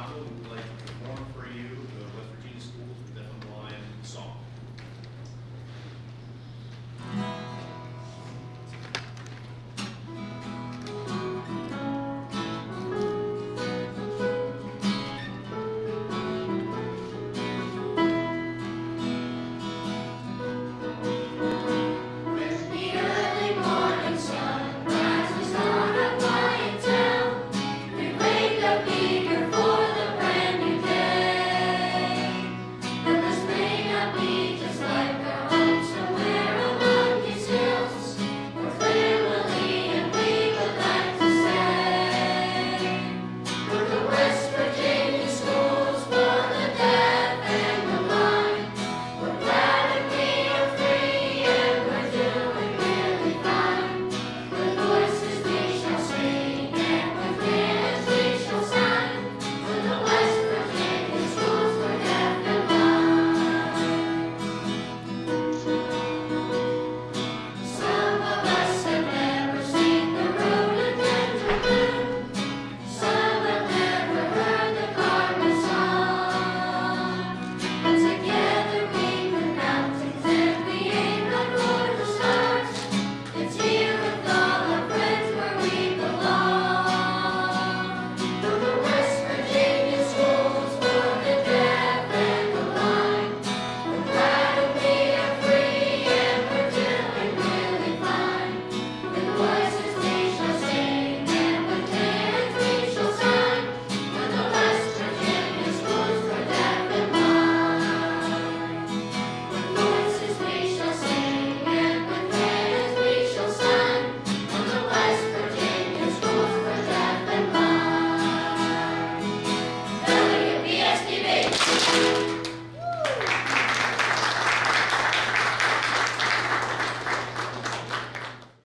Conlon, we would like to perform for you the